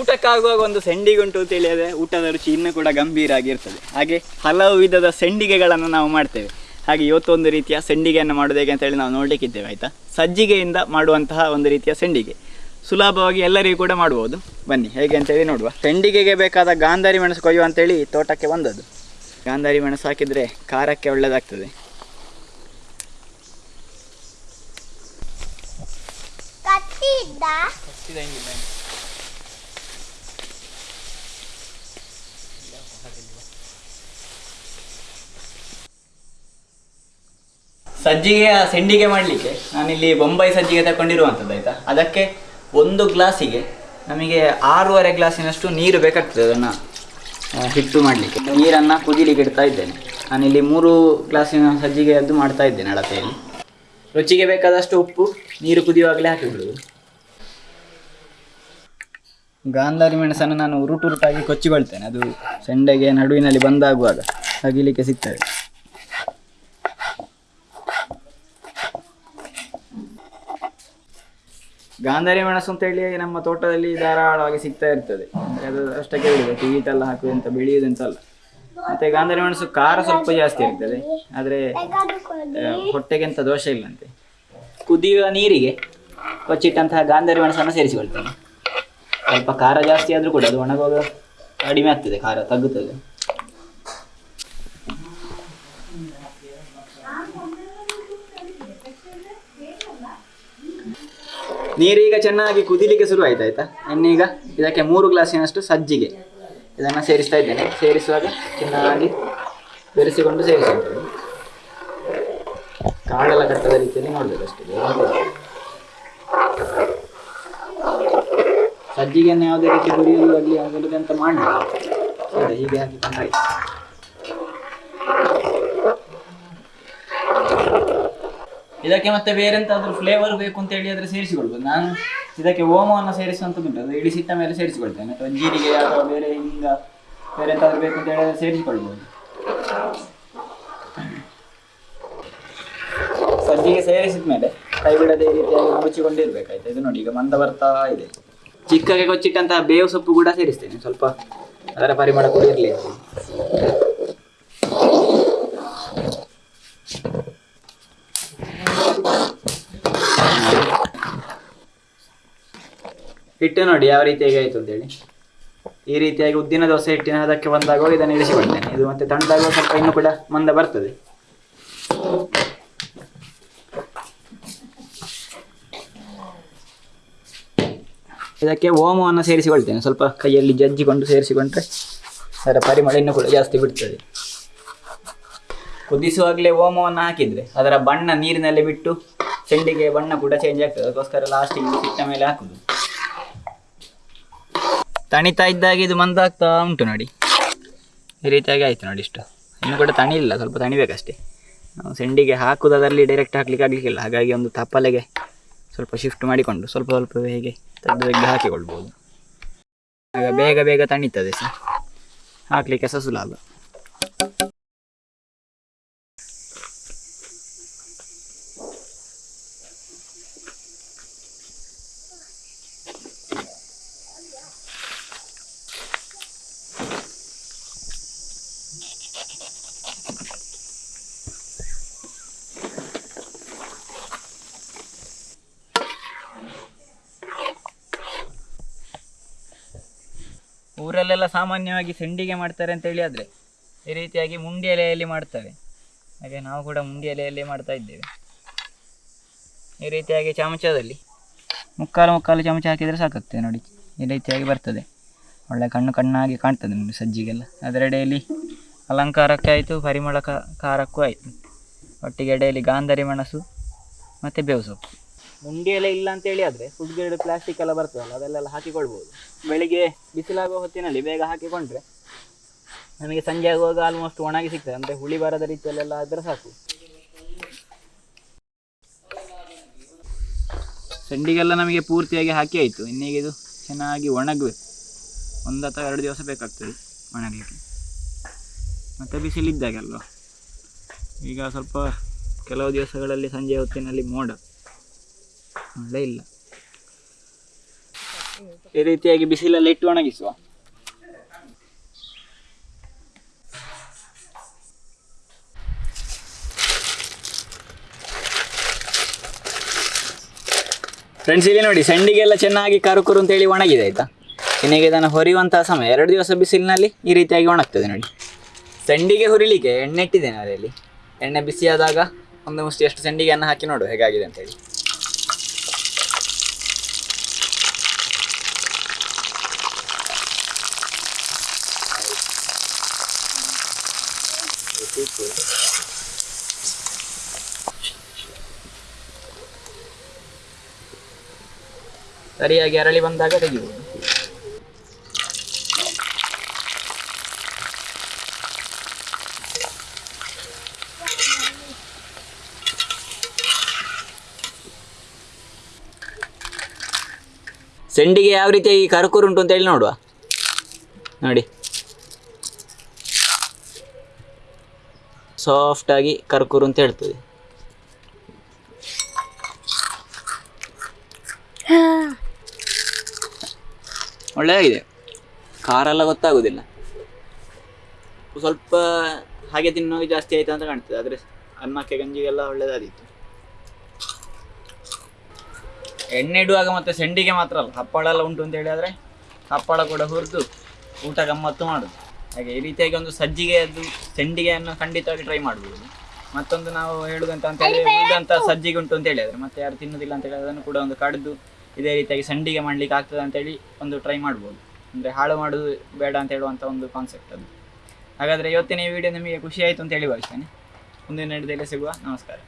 ಊಟಕ್ಕಾಗುವಾಗ ಒಂದು ಸೆಂಡಿಗೆ ತಿಳಿಯದೆ ಅಂತ ಹೇಳಿದ್ರೆ ಊಟದ ರುಚಿ ಇನ್ನೂ ಕೂಡ ಗಂಭೀರ ಆಗಿರ್ತದೆ ಹಾಗೆ ಹಲವು ವಿಧದ ಸೆಂಡಿಗೆಗಳನ್ನು ನಾವು ಮಾಡ್ತೇವೆ. ಹಾಗೆ ಇವತ್ತೊಂದು ರೀತಿಯ ಸೆಂಡಿಗೆಯನ್ನು ಮಾಡೋದು ಹೇಗೆ ಅಂತೇಳಿ ನಾವು ನೋಡಲಿಕ್ಕಿದ್ದೇವೆ ಆಯಿತಾ? ಸಜ್ಜಿಗೆಯಿಂದ ಮಾಡುವಂತಹ ಒಂದು ರೀತಿಯ ಸೆಂಡಿಗೆ. ಸುಲಭವಾಗಿ ಎಲ್ಲರಿಗೂ ಕೂಡ ಮಾಡ್ಬೋದು. ಬನ್ನಿ ಹೇಗೆ ಅಂತೇಳಿ ನೋಡುವ. ಸೆಂಡಿಗೆಗೆ ಬೇಕಾದ ಗಾಂಧಾರಿ ಮೆಣಸು ಕೊಯ್ಯುವ ಅಂತೇಳಿ ತೋಟಕ್ಕೆ ಬಂದದ್ದು. ಗಾಂಧಾರಿ ಮೆಣಸು ಹಾಕಿದರೆ ಖಾರಕ್ಕೆ ಒಳ್ಳೆಯದಾಗ್ತದೆ ಕತ್ತಿ ಇದ್ದ ಸಜ್ಜಿಗೆಯ ಸೆಂಡಿಗೆ ಮಾಡಲಿಕ್ಕೆ ನಾನಿಲ್ಲಿ ಬೊಂಬೈ ಸಜ್ಜಿಗೆ ತಗೊಂಡಿರುವಂಥದ್ದು ಆಯಿತಾ? ಅದಕ್ಕೆ ಒಂದು ಗ್ಲಾಸಿಗೆ ನಮಗೆ ಆರೂವರೆ ಗ್ಲಾಸಿನಷ್ಟು ನೀರು ಬೇಕಾಗ್ತದೆ ಅದನ್ನು ಹಿಟ್ಟು ಮಾಡಲಿಕ್ಕೆ. ನೀರನ್ನು ಕುದಿಲಿಕ್ಕೆ ಇಡ್ತಾ ಇದ್ದೇನೆ. ನಾನಿಲ್ಲಿ ಮೂರು ಗ್ಲಾಸಿನ ಸಜ್ಜಿಗೆ ಅದು ಮಾಡ್ತಾ ಇದ್ದೇನೆ ಅಳತೆಯಲ್ಲಿ. ರುಚಿಗೆ ಬೇಕಾದಷ್ಟು ಉಪ್ಪು, ನೀರು ಕುದಿಯುವಾಗಲೇ ಹಾಕಿಬಿಡುವುದು ಗಾಂಧಾರಿ ಮೆಣಸನ್ನು ನಾನು ಉರುಟುರುಟಾಗಿ ಕೊಚ್ಚಿಕೊಳ್ತೇನೆ. ಅದು ಸೆಂಡೆಗೆ ನಡುವಿನಲ್ಲಿ ಬಂದಾಗುವಾಗ ತಗಿಲಿಕ್ಕೆ ಸಿಗ್ತದೆ. ಗಾಂಧಾರಿ ಮೆಣಸು ಅಂತ ಹೇಳಿ ನಮ್ಮ ತೋಟದಲ್ಲಿ ಧಾರಾಳವಾಗಿ ಸಿಗ್ತಾ ಇರ್ತದೆ. ಅದು ಅಷ್ಟಕ್ಕೆ ಬಿಡುದು. ಟೀಟೆಲ್ಲ ಹಾಕುವಂತ ಬೆಳೆಯುವುದಂತಲ್ಲ ಮತ್ತೆ ಗಾಂಧಾರಿ ಮೆಣಸು ಖಾರ ಸ್ವಲ್ಪ ಜಾಸ್ತಿ ಇರ್ತದೆ. ಆದ್ರೆ ಹೊಟ್ಟೆಗೆ ಎಂತ ದೋಷ ಇಲ್ಲಂತೆ. ಕುದಿಯುವ ನೀರಿಗೆ ಕೊಚ್ಚಿಟ್ಟಂತಹ ಗಾಂಧಾರಿ ಮೆಣಸನ್ನು ಸೇರಿಸಿಕೊಳ್ತೇನೆ. ಸ್ವಲ್ಪ ಖಾರ ಜಾಸ್ತಿ ಆದರೂ ಕೂಡ ಅದು ಒಣಗುವಾಗ ಕಡಿಮೆ ಆಗ್ತದೆ, ಖಾರ ತಗ್ಗುತ್ತದೆ. ನೀರೀಗ ಚೆನ್ನಾಗಿ ಕುದಿಲಿಕ್ಕೆ ಶುರು ಆಯ್ತು, ಆಯ್ತಾ? ಇನ್ನೀಗ ಇದಕ್ಕೆ ಮೂರು ಗ್ಲಾಸಿನಷ್ಟು ಸಜ್ಜಿಗೆ. ಇದನ್ನು ಸೇರಿಸ್ತಾ ಇದ್ದೇನೆ. ಸೇರಿಸುವಾಗ ಚೆನ್ನಾಗಿ ಬೆರೆಸಿಕೊಂಡು ಸೇರಿಸುತ್ತೇನೆ. ಕಾಳೆಲ್ಲ ಕಟ್ಟದ ರೀತಿಯಲ್ಲಿ ನೋಡಬೇಕು ಅಷ್ಟೇ ಸಜ್ಜಿಗೆಯನ್ನು ಯಾವುದೇ ರೀತಿ ಹುರಿಯುವುದು ಆಗಲಿ ಅಂತ ಮಾಡಿ ಹೀಗೆ ಹಾಕಿಕೊಂಡು ಇದಕ್ಕೆ ಮತ್ತೆ ಬೇರೆ ಎಂತಾದ್ರೂ ಫ್ಲೇವರ್ ಬೇಕು ಅಂತ ಹೇಳಿ ಆದ್ರೆ ಸೇರಿಸಿಕೊಳ್ಬೋದು. ನಾನು ಇದಕ್ಕೆ ಓಮವನ್ನು ಸೇರಿಸುವಂಥದ್ದು ಅದು ಇಳಿಸಿಟ್ಟ ಮೇಲೆ ಸೇರಿಸಿಕೊಳ್ತೇನೆ. ಅಥವಾ ಜೀರಿಗೆ ಅಥವಾ ಬೇರೆ ಹಿಂಗ ಬೇರೆ ಎಂತಾದ್ರೂ ಬೇಕು ಅಂತ ಹೇಳಿದ್ರೆ ಸೇರಿಸಿಕೊಳ್ಬೋದು. ಸಜ್ಜಿಗೆ ಸೇರಿಸಿದ ಮೇಲೆ ಕೈ ಬಿಡದೆ ಈ ರೀತಿಯಾಗಿ ಮುಚ್ಚಿಕೊಂಡಿರ್ಬೇಕಾಯ್ತು. ಇದು ನೋಡಿ, ಈಗ ಮಂದ ಬರ್ತಾ ಇದೆ. ಚಿಕ್ಕಗೆ ಕೊಚ್ಚಿಟ್ಟಂತಹ ಬೇವು ಸೊಪ್ಪು ಕೂಡ ಸೇರಿಸ್ತೇನೆ. ಸ್ವಲ್ಪ ಅದರ ಪರಿಮಳ ಕೂಡ ಇರಲಿ. ಹಿಟ್ಟು ನೋಡಿ ಯಾವ ರೀತಿಯಾಗಿ ಅಂತ ಅಂತೇಳಿ. ಈ ರೀತಿಯಾಗಿ ಉದ್ದಿನ ದೋಸೆ ಹಿಟ್ಟಿನ ಅದಕ್ಕೆ ಬಂದಾಗ ಇದನ್ನು ಇಳಿಸಿಕೊಳ್ತೇನೆ ಇದು ಮತ್ತೆ ತಣ್ಣದಾಗ ಸ್ವಲ್ಪ ಇನ್ನೂ ಕೂಡ ಮಂದ ಬರ್ತದೆ. ಇದಕ್ಕೆ ಓಮವನ್ನು ಸೇರಿಸಿಕೊಳ್ತೇನೆ. ಸ್ವಲ್ಪ ಕೈಯಲ್ಲಿ ಜಜ್ಜಿಕೊಂಡು ಸೇರಿಸಿಕೊಂಡ್ರೆ ಅದರ ಪರಿಮಳ ಇನ್ನೂ ಕೂಡ ಜಾಸ್ತಿ ಬಿಡ್ತದೆ. ಕುದಿಸುವಾಗಲೇ ಓಮವನ್ನು ಹಾಕಿದರೆ ಅದರ ಬಣ್ಣ ನೀರಿನಲ್ಲಿ ಬಿಟ್ಟು ಚೆಂಡಿಗೆ ಬಣ್ಣ ಕೂಡ ಚೇಂಜ್ ಆಗ್ತದೆ. ಅದಕ್ಕೋಸ್ಕರ ಲಾಸ್ಟಿಗೆ ಸಿಟ್ಟ ಮೇಲೆ ಹಾಕುದು. ತಣಿತಾ ಇದ್ದಾಗ ಇದು ಮಂದಾಗ್ತಾ ಉಂಟು ನೋಡಿ. ಈ ರೀತಿಯಾಗಿ ಆಯಿತು ನೋಡಿ ಇಷ್ಟು. ಇನ್ನು ಕೂಡ ತಣಿಲಿಲ್ಲ ಸ್ವಲ್ಪ ತಣಿಬೇಕಷ್ಟೇ. ನಾವು ಸೆಂಡಿಗೆ ಹಾಕುವುದರಲ್ಲಿ ಡೈರೆಕ್ಟ್ ಹಾಕ್ಲಿಕ್ಕೆ ಆಗಲಿಕ್ಕಿಲ್ಲ. ಹಾಗಾಗಿ ಒಂದು ತಪ್ಪಲೆಗೆ ಸ್ವಲ್ಪ ಶಿಫ್ಟ್ ಮಾಡಿಕೊಂಡು ಸ್ವಲ್ಪ ಸ್ವಲ್ಪ ಹೇಗೆ ತೆಗೆದು ಹಾಕಿಕೊಳ್ಬೋದು. ಆಗ ಬೇಗ ಬೇಗ ತಣಿತದೆ ಸರ್. ಹಾಕಲಿಕ್ಕೆ ಸಹ ಊರಲ್ಲೆಲ್ಲ ಸಾಮಾನ್ಯವಾಗಿ ಸೆಂಡಿಗೆ ಮಾಡ್ತಾರೆ ಅಂತ ಹೇಳಿ ಆದರೆ ಈ ರೀತಿಯಾಗಿ ಮುಂಡಿ ಎಲೆಯಲ್ಲಿ ಮಾಡ್ತಾರೆ. ಹಾಗೆ ನಾವು ಕೂಡ ಮುಂಡಿ ಎಲೆಯಲ್ಲಿ ಮಾಡ್ತಾ ಇದ್ದೇವೆ. ಈ ರೀತಿಯಾಗಿ ಚಮಚದಲ್ಲಿ ಮುಕ್ಕಾಲು ಮುಕ್ಕಾಲು ಚಮಚ ಹಾಕಿದರೆ ಸಾಕಾಗ್ತದೆ ನೋಡಿ. ಈ ರೀತಿಯಾಗಿ ಬರ್ತದೆ. ಒಳ್ಳೆ ಕಣ್ಣು ಕಣ್ಣಾಗಿ ಕಾಣ್ತದೆ ಸಜ್ಜಿಗೆಲ್ಲ. ಅದರೆಡೆಯಲ್ಲಿ ಅಲಂಕಾರಕ್ಕೆ ಆಯಿತು ಪರಿಮಳ ಖಾರಕ್ಕೂ ಆಯಿತು. ಒಟ್ಟಿಗೆ ಎಡೆಯಲ್ಲಿ ಗಾಂಧರಿ ಮೆಣಸು ಮತ್ತು ಬೇವು ಸೊಪ್ಪು. ಮುಂಡಿ ಎಲೆ ಇಲ್ಲ ಅಂತೇಳಿ ಆದರೆ ಫುಡ್ ಗ್ರೇಡ್ ಪ್ಲಾಸ್ಟಿಕ್ ಎಲ್ಲ ಬರ್ತದಲ್ಲ ಅದೆಲ್ಲ ಹಾಕಿಕೊಳ್ಬೋದು. ಬೆಳಿಗ್ಗೆ ಬಿಸಿಲಾಗುವ ಹೊತ್ತಿನಲ್ಲಿ ಬೇಗ ಹಾಕಿಕೊಂಡ್ರೆ ನಮಗೆ ಸಂಜೆ ಆಗುವಾಗ ಆಲ್ಮೋಸ್ಟ್ ಒಣಗಿ ಸಿಗ್ತದೆ, ಅಂದ್ರೆ ಹುಳಿ ಬರದ ರೀತಿಯಲ್ಲೆಲ್ಲ ಆದ್ರೆ ಸಾಕು. ಸಂಡಿಗೆಲ್ಲ ನಮಗೆ ಪೂರ್ತಿಯಾಗಿ ಹಾಕಿ ಆಯ್ತು. ಇನ್ನೀಗ ಇದು ಚೆನ್ನಾಗಿ ಒಣಗಬೇಕು. ಒಂದು ಅಥವಾ ಎರಡು ದಿವಸ ಬೇಕಾಗ್ತದೆ ಒಣಗಲಿಕ್ಕೆ. ಮತ್ತು ಬಿಸಿಲಿದ್ದಾಗಲ್ವ? ಈಗ ಸ್ವಲ್ಪ ಕೆಲವು ದಿವಸಗಳಲ್ಲಿ ಸಂಜೆ ಹೊತ್ತಿನಲ್ಲಿ ಮೋಡ. ಮಳೆ ಇಲ್ಲ. ಈ ರೀತಿಯಾಗಿ ಬಿಸಿಲಲ್ಲಿ ಇಟ್ಟು ಒಣಗಿಸುವ. ಫ್ರೆಂಡ್ಸ್ ಇಲ್ಲಿ ನೋಡಿ, ಸಂಡಿಗೆಲ್ಲ ಚೆನ್ನಾಗಿ ಕರುಕುರು ಅಂತೇಳಿ ಒಣಗಿದೆ, ಆಯ್ತಾ? ಇನ್ನೀಗ ಇದನ್ನು ಹೊರಿಯುವಂತಹ ಸಮಯ. ಎರಡು ದಿವಸ ಬಿಸಿಲಿನಲ್ಲಿ ಈ ರೀತಿಯಾಗಿ ಒಣಗ್ತದೆ ನೋಡಿ. ಸಂಡಿಗೆ ಹುರಿಲಿಕ್ಕೆ ಎಣ್ಣೆ ಇಟ್ಟಿದ್ದೇನೆ ಅದರಲ್ಲಿ. ಎಣ್ಣೆ ಬಿಸಿಯಾದಾಗ ಒಂದು ಮುಷ್ಟಿ ಅಷ್ಟು ಸಂಡಿಗೆಯನ್ನು ಹಾಕಿ ನೋಡು ಹೇಗಾಗಿದೆ ಅಂತೇಳಿ ಸರಿಯಾಗಿ ಅರಳಿ ಬಂದಾಗ ತೆಗಿಬೋದು ಸೆಂಡಿಗೆ ಯಾವ ರೀತಿಯಾಗಿ ಕರ್ಕುರು ಉಂಟು ಅಂತ ಹೇಳಿ ನೋಡುವ. ನೋಡಿ. ಸಾಫ್ಟಾಗಿ ಕರ್ಕುರು ಅಂತ ಹೇಳ್ತದೆ ಒಳ್ಳೆಯದಾಗಿದೆ ಖಾರ ಎಲ್ಲ ಗೊತ್ತಾಗೋದಿಲ್ಲ. ಸ್ವಲ್ಪ ಹಾಗೆ ತಿನ್ನೋಕೆ ಜಾಸ್ತಿ ಆಯ್ತು ಅಂತ ಕಾಣ್ತದೆ. ಆದರೆ ಅನ್ನಕ್ಕೆ ಗಂಜಿಗೆಲ್ಲ ಒಳ್ಳೆಯದಾದಿತ್ತು ಎಣ್ಣೆ ಇಡುವಾಗ ಮತ್ತೆ ಸೆಂಡಿಗೆ ಮಾತ್ರ ಅಲ್ಲ ಹಪ್ಪಳ ಎಲ್ಲ ಉಂಟು ಅಂತ ಹೇಳಿದ್ರೆ ಹಪ್ಪಳ ಕೂಡ ಹುರಿದು ಊಟ ಗಮ್ಮತ್ತು ಮಾಡೋದು. ಹಾಗೆ ಈ ರೀತಿಯಾಗಿ ಒಂದು ಸಜ್ಜಿಗೆಯದ್ದು ಸೆಂಡಿಗೆಯನ್ನು ಖಂಡಿತವಾಗಿ ಟ್ರೈ ಮಾಡ್ಬೋದು. ಮತ್ತೊಂದು ನಾವು ಹೇಳುದಂತ ಅಂತ ಹೇಳಿ ಉಳಿದಂತ ಸಜ್ಜಿಗೆ ಉಂಟು ಅಂತ ಹೇಳಿದ್ರೆ ಮತ್ತೆ ಯಾರು ತಿನ್ನೋದಿಲ್ಲ ಅಂತ ಹೇಳಿ ಅದನ್ನು ಕೂಡ ಒಂದು ಕಡಿದು ಇದೇ ರೀತಿಯಾಗಿ ಸಂಡಿಗೆ ಮಾಡ್ಲಿಕ್ಕೆ ಆಗ್ತದೆ ಅಂತೇಳಿ ಒಂದು ಟ್ರೈ ಮಾಡ್ಬೋದು. ಅಂದರೆ ಹಾಳು ಮಾಡೋದು ಬೇಡ ಅಂತ ಹೇಳುವಂಥ ಒಂದು ಕಾನ್ಸೆಪ್ಟ್ ಅದು. ಹಾಗಾದರೆ ಇವತ್ತಿನ ಈ ವಿಡಿಯೋ ನಿಮಗೆ ಖುಷಿ ಆಯಿತು ಅಂತ ಹೇಳಿ ಭಾವಿಸ್ತೇನೆ. ಮುಂದಿನ ನಡೆದಲ್ಲಿ ಸಿಗುವ. ನಮಸ್ಕಾರ.